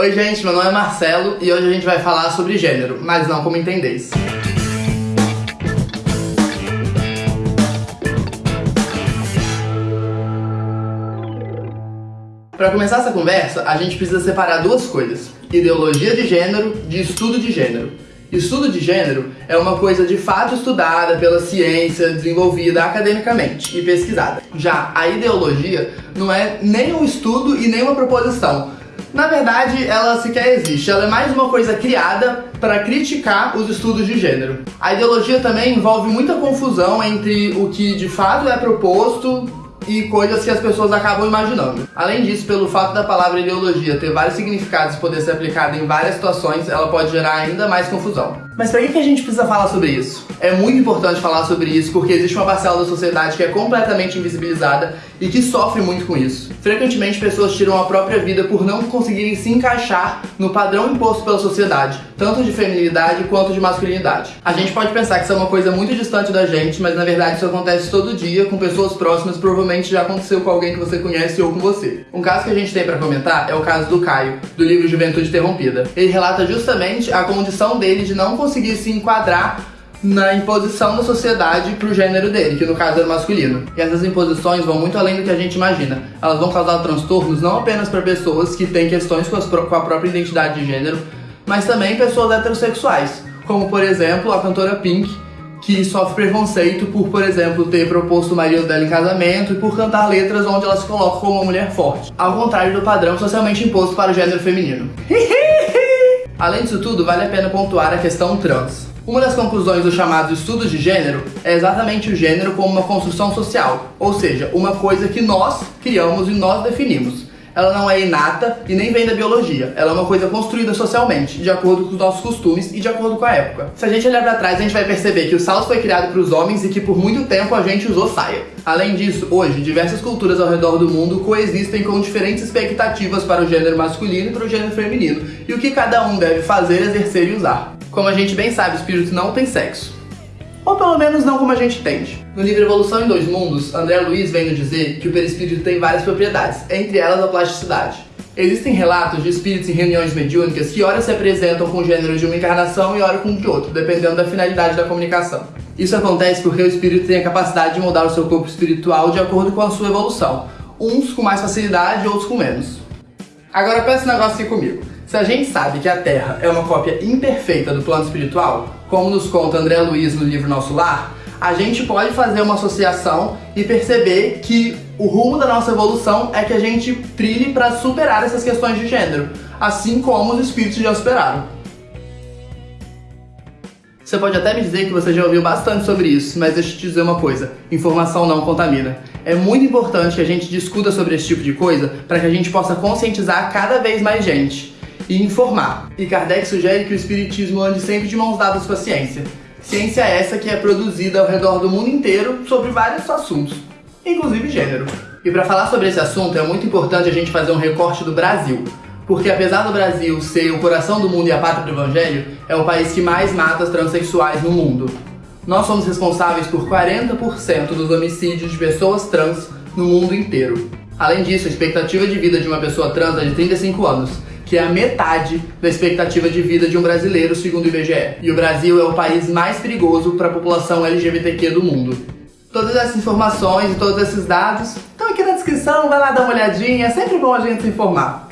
Oi gente, meu nome é Marcelo e hoje a gente vai falar sobre gênero, mas não como entendeis. Para começar essa conversa, a gente precisa separar duas coisas: ideologia de gênero de estudo de gênero. Estudo de gênero é uma coisa de fato estudada pela ciência, desenvolvida academicamente e pesquisada. Já a ideologia não é nem um estudo e nem uma proposição, na verdade, ela sequer existe. Ela é mais uma coisa criada para criticar os estudos de gênero. A ideologia também envolve muita confusão entre o que de fato é proposto e coisas que as pessoas acabam imaginando. Além disso, pelo fato da palavra ideologia ter vários significados e poder ser aplicada em várias situações, ela pode gerar ainda mais confusão. Mas para que a gente precisa falar sobre isso? É muito importante falar sobre isso porque existe uma parcela da sociedade que é completamente invisibilizada e que sofre muito com isso. Frequentemente, pessoas tiram a própria vida por não conseguirem se encaixar no padrão imposto pela sociedade, tanto de feminilidade quanto de masculinidade. A gente pode pensar que isso é uma coisa muito distante da gente, mas na verdade isso acontece todo dia com pessoas próximas, provavelmente já aconteceu com alguém que você conhece ou com você. Um caso que a gente tem para comentar é o caso do Caio, do livro Juventude Interrompida. Ele relata justamente a condição dele de não conseguir se enquadrar na imposição da sociedade pro gênero dele, que no caso era masculino. E essas imposições vão muito além do que a gente imagina. Elas vão causar transtornos não apenas para pessoas que têm questões com, com a própria identidade de gênero, mas também pessoas heterossexuais, como por exemplo a cantora Pink, que sofre preconceito por, por exemplo, ter proposto o marido dela em casamento e por cantar letras onde ela se coloca como uma mulher forte, ao contrário do padrão socialmente imposto para o gênero feminino. Além disso tudo, vale a pena pontuar a questão trans. Uma das conclusões dos chamados estudos de gênero é exatamente o gênero como uma construção social, ou seja, uma coisa que nós criamos e nós definimos. Ela não é inata e nem vem da biologia. Ela é uma coisa construída socialmente, de acordo com os nossos costumes e de acordo com a época. Se a gente olhar para trás, a gente vai perceber que o salto foi criado para os homens e que por muito tempo a gente usou saia. Além disso, hoje, diversas culturas ao redor do mundo coexistem com diferentes expectativas para o gênero masculino e para o gênero feminino, e o que cada um deve fazer, exercer e usar. Como a gente bem sabe, o espírito não tem sexo. Ou pelo menos não como a gente entende. No livro Evolução em Dois Mundos, André Luiz vem nos dizer que o perispírito tem várias propriedades, entre elas a plasticidade. Existem relatos de espíritos em reuniões mediúnicas que ora se apresentam com gêneros de uma encarnação e ora com de outro, dependendo da finalidade da comunicação. Isso acontece porque o espírito tem a capacidade de moldar o seu corpo espiritual de acordo com a sua evolução, uns com mais facilidade outros com menos. Agora pensa um negócio aqui comigo. Se a gente sabe que a Terra é uma cópia imperfeita do plano espiritual, como nos conta André Luiz no livro Nosso Lar, a gente pode fazer uma associação e perceber que o rumo da nossa evolução é que a gente trilhe para superar essas questões de gênero, assim como os espíritos já superaram. Você pode até me dizer que você já ouviu bastante sobre isso, mas deixa eu te dizer uma coisa: informação não contamina. É muito importante que a gente discuta sobre esse tipo de coisa para que a gente possa conscientizar cada vez mais gente e informar. E Kardec sugere que o espiritismo ande sempre de mãos dadas com a ciência. Ciência essa que é produzida ao redor do mundo inteiro sobre vários assuntos, inclusive gênero. E para falar sobre esse assunto é muito importante a gente fazer um recorte do Brasil, porque apesar do Brasil ser o coração do mundo e a pátria do evangelho, é o país que mais mata transexuais no mundo. Nós somos responsáveis por 40% dos homicídios de pessoas trans no mundo inteiro. Além disso, a expectativa de vida de uma pessoa trans é de 35 anos, que é a metade da expectativa de vida de um brasileiro, segundo o IBGE. E o Brasil é o país mais perigoso para a população LGBTQ do mundo. Todas essas informações e todos esses dados estão aqui na descrição, vai lá dar uma olhadinha, é sempre bom a gente se informar.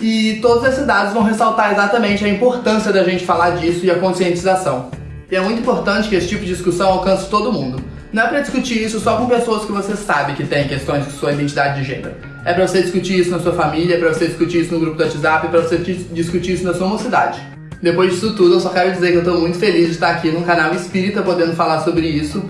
E todos esses dados vão ressaltar exatamente a importância da gente falar disso e a conscientização. E é muito importante que esse tipo de discussão alcance todo mundo. Não é para discutir isso só com pessoas que você sabe que têm questões de sua identidade de gênero. É para você discutir isso na sua família, é para você discutir isso no grupo do WhatsApp, é para você discutir isso na sua mocidade. Depois disso tudo, eu só quero dizer que eu estou muito feliz de estar aqui no canal Espírita podendo falar sobre isso,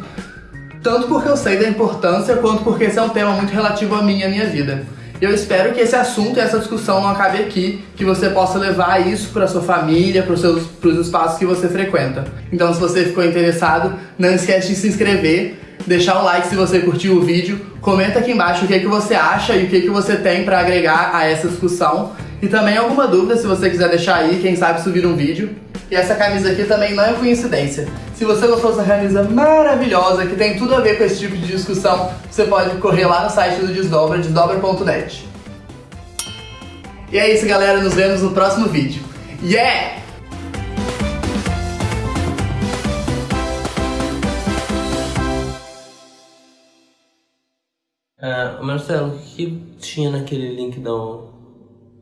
tanto porque eu sei da importância, quanto porque esse é um tema muito relativo a mim e a minha vida. Eu espero que esse assunto e essa discussão não acabe aqui, que você possa levar isso para sua família, para os espaços que você frequenta. Então, se você ficou interessado, não esquece de se inscrever, deixar um like se você curtiu o vídeo, comenta aqui embaixo o que, é que você acha e o que, é que você tem para agregar a essa discussão. E também alguma dúvida, se você quiser deixar aí, quem sabe subir um vídeo. E essa camisa aqui também não é coincidência. Se você gostou dessa camisa maravilhosa, que tem tudo a ver com esse tipo de discussão, você pode correr lá no site do Desdobra, desdobra.net. E é isso, galera. Nos vemos no próximo vídeo. Yeah! Marcelo, o que tinha naquele link da ONU?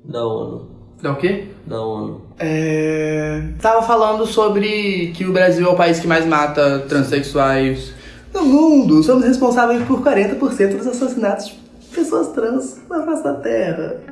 Da ONU? Dá o quê? Da ONU. É... Tava falando sobre que o Brasil é o país que mais mata transexuais no mundo. Somos responsáveis por 40% dos assassinatos de pessoas trans na face da Terra.